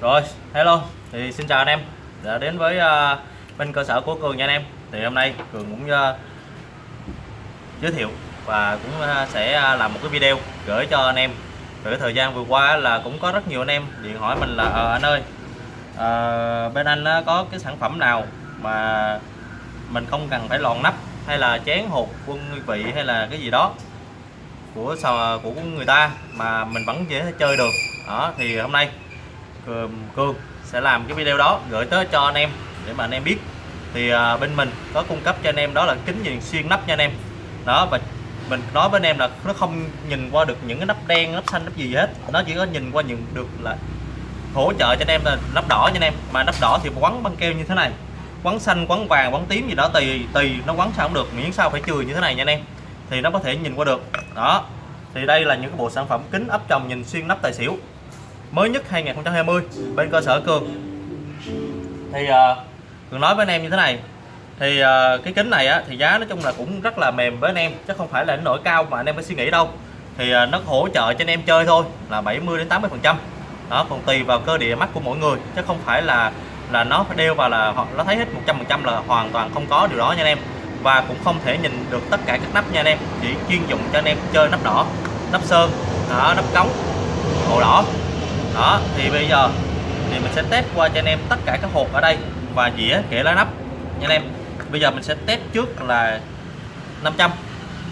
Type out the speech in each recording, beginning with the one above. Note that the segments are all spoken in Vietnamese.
Rồi, hello, thì xin chào anh em đã đến với uh, bên cơ sở của Cường nha anh em. Thì hôm nay Cường cũng uh, giới thiệu và cũng uh, sẽ làm một cái video gửi cho anh em. Về cái thời gian vừa qua là cũng có rất nhiều anh em điện hỏi mình là ờ anh ơi, uh, bên anh uh, có cái sản phẩm nào mà mình không cần phải lòn nắp hay là chén hột quân vị hay là cái gì đó của của người ta mà mình vẫn dễ chơi được đó thì hôm nay Cương sẽ làm cái video đó gửi tới cho anh em để mà anh em biết. Thì à, bên mình có cung cấp cho anh em đó là kính nhìn xuyên nắp nha anh em. Đó và mình nói với anh em là nó không nhìn qua được những cái nắp đen nắp xanh nắp gì hết. Nó chỉ có nhìn qua những được là hỗ trợ cho anh em là nắp đỏ nha anh em. Mà nắp đỏ thì quấn băng keo như thế này quấn xanh quấn vàng quấn tím gì đó tùy tùy nó quấn sao cũng được miễn sao phải chừa như thế này nha anh em. Thì nó có thể nhìn qua được. Đó thì đây là những cái bộ sản phẩm kính ấp tròng nhìn xuyên nắp tài xỉu mới nhất 2020 bên cơ sở Cường. Thì uh, Cường nói với anh em như thế này thì uh, cái kính này á, thì giá nói chung là cũng rất là mềm với anh em chứ không phải là nổi cao mà anh em phải suy nghĩ đâu. Thì uh, nó hỗ trợ cho anh em chơi thôi là 70 đến 80 phần trăm. Đó còn tùy vào cơ địa mắt của mỗi người chứ không phải là là nó phải đeo vào là nó thấy hết 100 phần trăm là hoàn toàn không có điều đó nha anh em. Và cũng không thể nhìn được tất cả các nắp nha anh em chỉ chuyên dụng cho anh em chơi nắp đỏ nắp sơn đó, nắp cống màu đỏ đó, thì bây giờ thì mình sẽ test qua cho anh em tất cả các hộp ở đây và dĩa kể lá nắp nha anh em. Bây giờ mình sẽ test trước là 500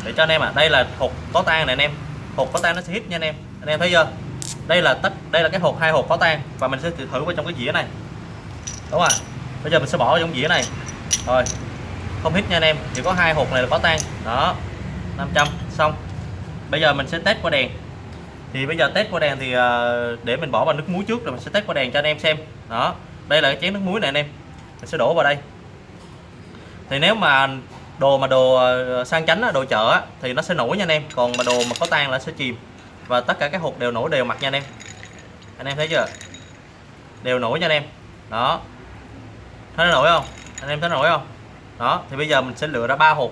để cho anh em ạ. À. đây là hộp có tan này anh em. Hộp có tan nó sẽ hít nha anh em. Anh em thấy chưa? Đây là tất, đây là cái hộp, hai hộp có tan và mình sẽ thử vào trong cái dĩa này. Đúng không ạ bây giờ mình sẽ bỏ vào trong dĩa này. Rồi. Không hít nha anh em. Chỉ có hai hộp này là có tan đó. 500 xong. Bây giờ mình sẽ test qua đèn thì bây giờ test qua đèn thì ờ, để mình bỏ vào nước muối trước rồi mình sẽ test qua đèn cho anh em xem. Đó, đây là cái chén nước muối này anh em. Mình sẽ đổ vào đây. Thì nếu mà đồ mà đồ ờ, sang chánh đồ chợ thì nó sẽ nổi nha anh em. Còn mà đồ mà có tan là sẽ chìm. Và tất cả các hộp đều nổi đều mặt nha anh em. Anh em thấy chưa? Đều nổi nha anh em. Đó. Thấy nó nổi không? Anh em thấy nổi không? Đó, thì bây giờ mình sẽ lựa ra ba hộp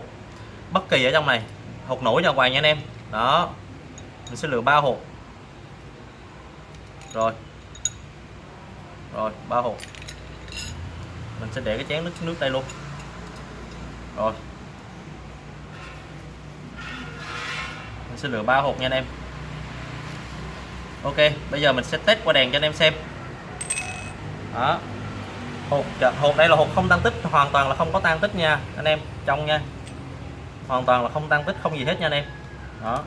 bất kỳ ở trong này hộp nổi cho hoàng nha anh em. Đó. Mình sẽ lựa ba hộp rồi. Rồi, ba hộp. Mình sẽ để cái chén nước nước đây luôn. Rồi. Mình sẽ lựa ba hộp nha anh em. Ok, bây giờ mình sẽ test qua đèn cho anh em xem. Đó. Hộp hộp đây là hộp không tăng tích, hoàn toàn là không có tan tích nha anh em, trong nha. Hoàn toàn là không tăng tích, không gì hết nha anh em. Đó.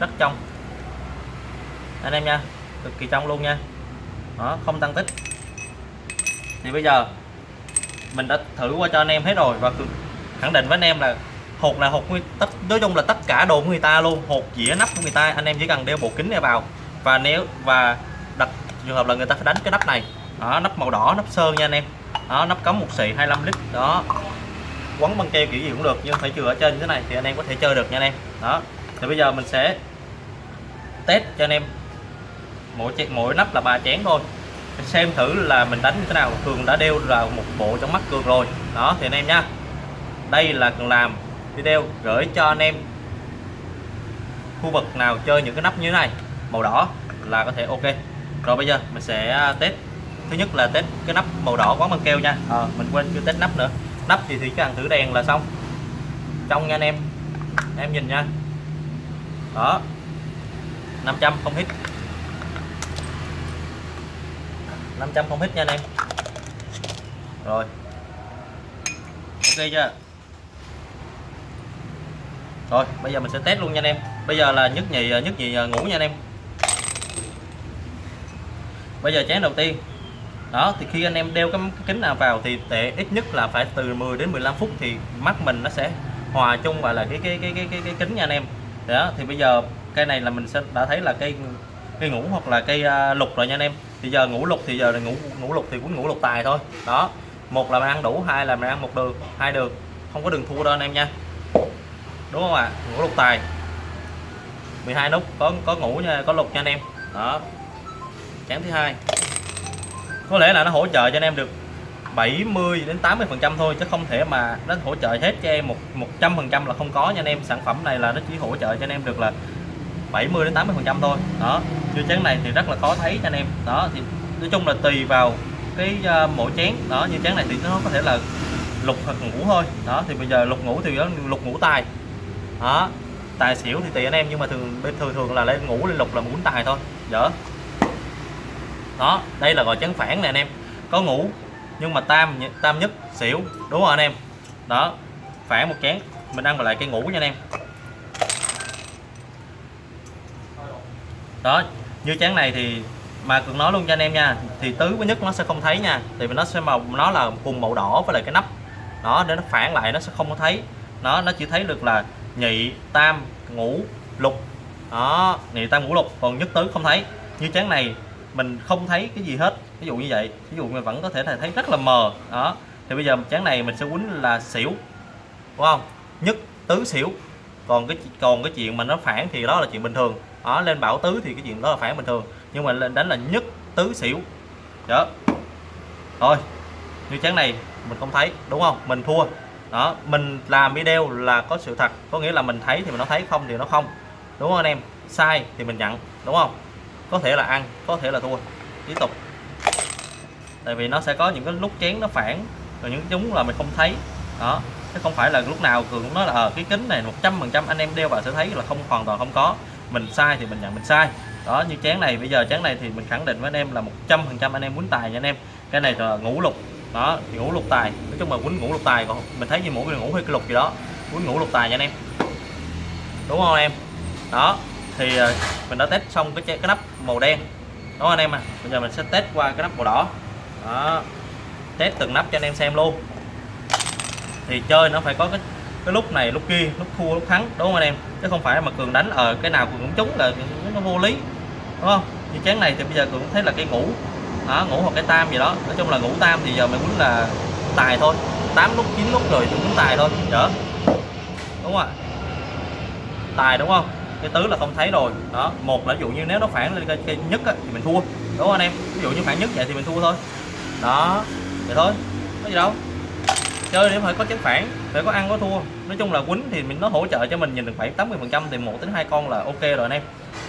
Rất trong anh em nha, cực kỳ trong luôn nha. Đó, không tăng tích. Thì bây giờ, mình đã thử qua cho anh em hết rồi và khẳng định với anh em là hột là hột tất, nói chung là tất cả đồ của người ta luôn, hột dĩa nắp của người ta, anh em chỉ cần đeo bộ kính này vào. Và nếu, và đặt trường hợp là người ta phải đánh cái nắp này. Đó, nắp màu đỏ, nắp sơn nha anh em. Đó, nắp cống một xị 25 lít. Đó, quấn băng keo kiểu gì cũng được, nhưng phải chừa ở trên thế này thì anh em có thể chơi được nha anh em. Đó, thì bây giờ mình sẽ test cho anh em mỗi mỗi nắp là ba chén thôi. Xem thử là mình đánh như thế nào. Cường đã đeo vào một bộ trong mắt cường rồi. Đó thì anh em nhá. Đây là cường làm video gửi cho anh em khu vực nào chơi những cái nắp như thế này. Màu đỏ là có thể ok. Rồi bây giờ mình sẽ à, test. Thứ nhất là test cái nắp màu đỏ quán băng keo nha. À, mình quên chưa test nắp nữa. Nắp thì chỉ cần thử đèn là xong. Trong nha anh em. Em nhìn nha. Đó. 500 không hít. 500 không hít nha anh em. Rồi. Ok chưa? Rồi bây giờ mình sẽ test luôn nha anh em. Bây giờ là nhất nhì à, nhất nhì à, ngủ nha anh em. Bây giờ chén đầu tiên. Đó thì khi anh em đeo cái, kính nào vào thì tệ ít nhất là phải từ 10 đến 15 phút thì mắt mình nó sẽ hòa chung vào là cái cái cái cái cái, cái kính nha anh em. Đó thì bây giờ cây này là mình sẽ đã thấy là cây cây ngủ hoặc là cây uh, lục rồi nha anh em thì giờ ngủ lục thì giờ là ngủ ngủ lục thì cũng ngủ lục tài thôi. Đó, một là mình ăn đủ, hai là mình ăn một đường hai đường không có đường thua đâu anh em nha. Đúng không ạ? À? ngủ lục tài. 12 nút, có có ngủ nha, có lục nha anh em. Đó. Chén thứ hai. Có lẽ là nó hỗ trợ cho anh em được 70 đến 80 phần trăm thôi, chứ không thể mà nó hỗ trợ hết cho em một một trăm phần trăm là không có nha anh em. Sản phẩm này là nó chỉ hỗ trợ cho anh em được là 70 đến 80 phần trăm thôi. Đó như chén này thì rất là khó thấy cho anh em. Đó thì nói chung là tùy vào cái ờ, uh, mỗi chén. Đó như chén này thì nó có thể là lục hoặc ngủ thôi. Đó thì bây giờ lục ngủ thì nó lục ngủ tài. Đó tài xỉu thì tùy anh em nhưng mà thường thường thường là lên ngủ lên lục là muốn tài thôi. Dở đó đây là gọi chén phản nè anh em. Có ngủ nhưng mà tam tam nhất xỉu. Đúng không anh em. Đó phản một chén. Mình ăn lại cây ngủ nha anh em. Đó, như chén này thì mà cường nói luôn cho anh em nha, thì tứ với nhất nó sẽ không thấy nha thì nó sẽ màu, nó là cùng màu đỏ với lại cái nắp. Đó, để nó phản lại nó sẽ không có thấy. Nó nó chỉ thấy được là nhị, tam, ngũ, lục. Đó, nhị, tam, ngũ, lục, còn nhất tứ không thấy. Như chén này, mình không thấy cái gì hết, ví dụ như vậy. Ví dụ mình vẫn có thể thấy rất là mờ. Đó, thì bây giờ chén này mình sẽ quýnh là xỉu, đúng không? Nhất tứ xỉu còn cái còn cái chuyện mà nó phản thì đó là chuyện bình thường. Đó, lên bảo tứ thì cái chuyện đó là phản bình thường. Nhưng mà lên, đánh là nhất tứ xỉu. Đó. Thôi, như chén này mình không thấy, đúng không? Mình thua. Đó, mình làm video là có sự thật. Có nghĩa là mình thấy thì mình nó thấy, không thì nó không. Đúng không anh em? Sai thì mình nhận, đúng không? Có thể là ăn, có thể là thua. Tiếp tục. Tại vì nó sẽ có những cái lúc chén nó phản, rồi những chúng là mình không thấy. Đó chứ không phải là lúc nào cường cũng nói là ờ, cái kính này 100% anh em đeo vào sẽ thấy là không hoàn toàn không có. Mình sai thì mình nhận mình sai. Đó như chén này bây giờ chén này thì mình khẳng định với anh em là 100% anh em muốn tài nha anh em. Cái này là ngũ lục. Đó thì ngũ lục tài. Nói chung là quýnh ngũ lục tài còn mình thấy như mỗi người ngủ hơi cái lục gì đó. Quýnh ngũ lục tài nha anh em. Đúng không em? Đó thì ờ, mình đã test xong cái cái nắp màu đen. Đó anh em à? Bây giờ mình sẽ test qua cái nắp màu đỏ. Đó test từng nắp cho anh em xem luôn thì chơi nó phải có cái cái lúc này lúc kia lúc thua lúc thắng đúng không anh em? Chứ không phải mà cường đánh ở ờ, cái nào cường cũng trúng là nó vô lý đúng không? Như chén này thì bây giờ cường cũng thấy là cái ngủ đó ngủ hoặc cái tam gì đó. Nói chung là ngủ tam thì giờ mình muốn là tài thôi. 8 lúc 9 lúc rồi thì muốn tài thôi chở đúng không ạ? Tài đúng không? Cái tứ là không thấy rồi đó. Một là ví dụ như nếu nó phản lên cái, nhất á, thì mình thua đúng không anh em? Ví dụ như phản nhất vậy thì mình thua thôi. Đó vậy thôi. Có gì đâu chơi để phải có chấn phản phải có ăn có thua. Nói chung là quýnh thì mình nó hỗ trợ cho mình nhìn được khoảng 80 phần trăm thì một đến hai con là ok rồi anh em.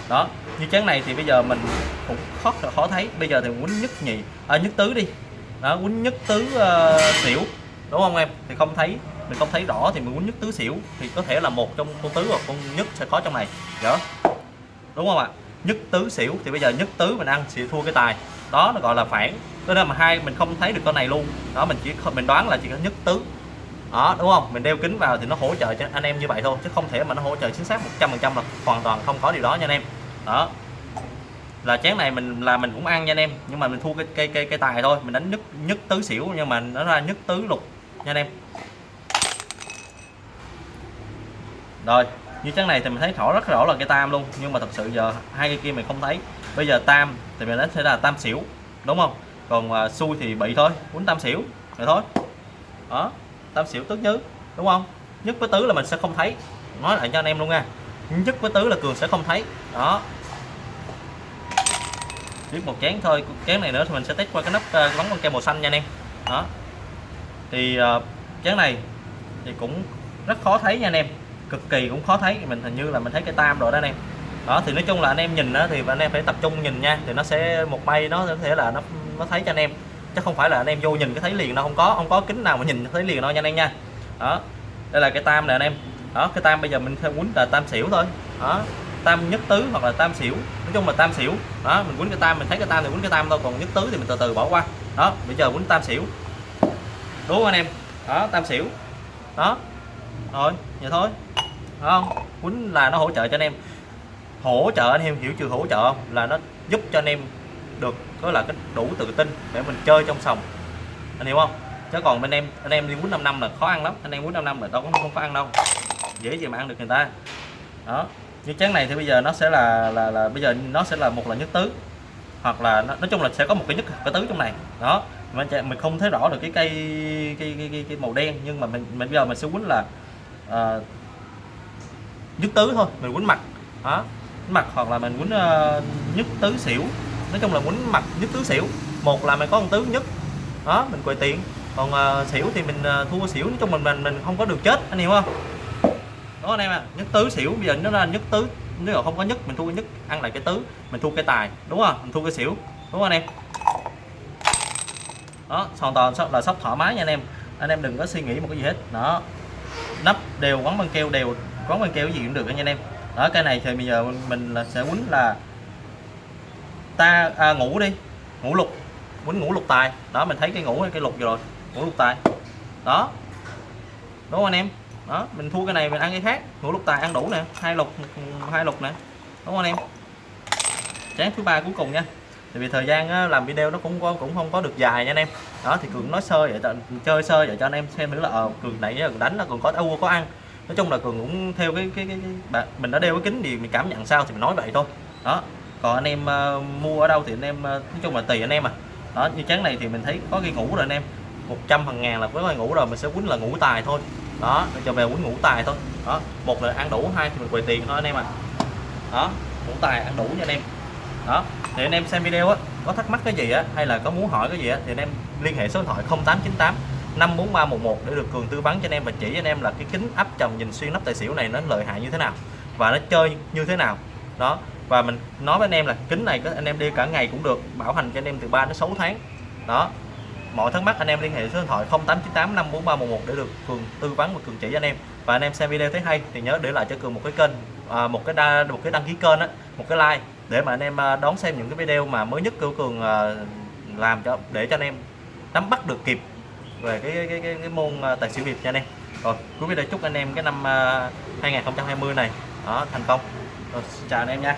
Đó như chén này thì bây giờ mình cũng khó khó thấy. Bây giờ thì quýnh nhất nhì à, nhất tứ đi. Đó quýnh nhất tứ uh, xỉu đúng không em? Thì không thấy mình không thấy rõ thì mình quýnh nhất tứ xỉu thì có thể là một trong con tứ hoặc con nhất sẽ có trong này. Đó đúng không ạ? Nhất tứ xỉu. Thì bây giờ nhất tứ mình ăn sẽ thua cái tài. Đó nó gọi là phản. Cho nên mà hai mình không thấy được con này luôn. Đó, mình chỉ mình đoán là chỉ có nhất tứ. Đó, đúng không? Mình đeo kính vào thì nó hỗ trợ cho anh em như vậy thôi, chứ không thể mà nó hỗ trợ chính xác 100% là hoàn toàn không có điều đó nha anh em. Đó. Là chén này mình, là mình cũng ăn nha anh em. Nhưng mà mình thua cái cây cây cây tài thôi. Mình đánh nhất nhất tứ xỉu nhưng mà nó ra nhất tứ lục nha anh em. Rồi như chén này thì mình thấy rõ rất rõ là cây tam luôn nhưng mà thật sự giờ hai cây kia mình không thấy. Bây giờ tam thì mình đánh sẽ là tam xỉu đúng không? Còn uh, xui thì bị thôi quýnh tam xỉu rồi thôi. Đó tam xỉu tứ nhứ đúng không? Nhất với tứ là mình sẽ không thấy. Nói lại cho anh em luôn nha. Nhất với tứ là cường sẽ không thấy. Đó. Tiếp một chén thôi chén này nữa thì mình sẽ test qua cái nắp à, uh, bắn con kem màu xanh nha anh em. Đó. Thì uh, chén này thì cũng rất khó thấy nha anh em cực kỳ cũng khó thấy. Mình hình như là mình thấy cái tam rồi đó anh em. Đó, thì nói chung là anh em nhìn đó thì anh em phải tập trung nhìn nha. Thì nó sẽ, một bay nó có thể là nó nó thấy cho anh em. Chứ không phải là anh em vô nhìn cái thấy liền đâu, không có không có kính nào mà nhìn thấy liền đâu nha anh em nha. Đó, đây là cái tam nè anh em. Đó, cái tam bây giờ mình theo quýnh là tam xỉu thôi. Đó, tam nhất tứ hoặc là tam xỉu. Nói chung là tam xỉu. Đó, mình quýnh cái tam, mình thấy cái tam thì quýnh cái tam thôi, còn nhất tứ thì mình từ từ bỏ qua. Đó, bây giờ quýnh tam xỉu. Đúng không anh em? Đó, tam xỉu. Đó, rồi vậy thôi Đúng không? Quýnh là nó hỗ trợ cho anh em. Hỗ trợ anh em hiểu chưa hỗ trợ không? Là nó giúp cho anh em được có là cái đủ tự tin để mình chơi trong sòng. Anh hiểu không? Chứ còn bên em anh em đi quýnh 5 năm là khó ăn lắm. Anh em quýnh 5 năm là đâu có không có ăn đâu. Dễ gì mà ăn được người ta. Đó. Như chén này thì bây giờ nó sẽ là là là bây giờ nó sẽ là một là nhất tứ. Hoặc là nó, nói chung là sẽ có một cái nhất cái tứ trong này. Đó. Mình mình không thấy rõ được cái cây cái, cái, cái, cái màu đen. Nhưng mà mình mình bây giờ mình sẽ quýnh là Ờ, uh, nhất tứ thôi mình quýnh mặt. Đó mặt hoặc là mình quýnh ờ, uh, nhất tứ xỉu. Nói chung là quýnh mặt nhất tứ xỉu. Một là mình có con tứ nhất. Đó mình quầy tiền. Còn uh, xỉu thì mình uh, thua xỉu. Nói chung mình mình mình không có được chết anh hiểu không? Đó anh em à, nhất tứ xỉu bây giờ nó ra nhất tứ. Nếu mà không có nhất mình thua nhất ăn lại cái tứ. Mình thua cái tài đúng không? Mình thua cái xỉu đúng không anh em? Đó hoàn toàn là sóc thoải mái nha anh em. Anh em đừng có suy nghĩ một cái gì hết. Đó nắp đều quấn băng keo đều quấn băng keo gì cũng được anh em. Đó cái này thì bây giờ mình là sẽ quấn là ta à, ngủ đi ngủ lục quấn ngủ lục tài. Đó mình thấy cái ngủ hay cái lục rồi ngủ lục tài. Đó đúng không anh em? Đó mình thua cái này mình ăn cái khác ngủ lục tài ăn đủ nè hai lục hai lục nè đúng không anh em? Chén thứ ba cuối cùng nha tại vì thời gian làm video nó cũng cũng không có được dài nha anh em. Đó thì cường nói sơ vậy chơi sơ vậy cho anh em xem nữa là ờ, cường nãy cường đánh là cường có thua có ăn. Nói chung là cường cũng theo cái cái, cái, cái mình đã đeo cái kính thì mình cảm nhận sao thì mình nói vậy thôi. Đó còn anh em uh, mua ở đâu thì anh em uh, nói chung là tùy anh em à. Đó như chén này thì mình thấy có cái ngủ rồi anh em. 100 phần ngàn là với cái ngủ rồi mình sẽ quýnh là ngủ tài thôi. Đó cho về quýnh ngủ tài thôi. Đó một là ăn đủ hai thì mình quầy tiền thôi anh em à đó ngủ tài ăn đủ nha anh em đó thì anh em xem video á có thắc mắc cái gì á hay là có muốn hỏi cái gì á thì anh em liên hệ số điện thoại 0898 54311 để được cường tư vấn cho anh em và chỉ cho anh em là cái kính áp tròng nhìn xuyên nắp tài xỉu này nó lợi hại như thế nào và nó chơi như thế nào. Đó và mình nói với anh em là kính này có anh em đi cả ngày cũng được bảo hành cho anh em từ 3 đến 6 tháng. Đó mọi thắc mắc anh em liên hệ số điện thoại 0898 54311 để được cường tư vấn và cường chỉ cho anh em. Và anh em xem video thấy hay thì nhớ để lại cho cường một cái kênh à, một cái đa, một cái đăng ký kênh á một cái like để mà anh em à, đón xem những cái video mà mới nhất của cường à, làm cho để cho anh em nắm bắt được kịp về cái cái, cái, cái môn à, tài xỉu việt nha anh em. Rồi cuối video chúc anh em cái năm 2020 này đó thành công. Rồi, chào anh em nha.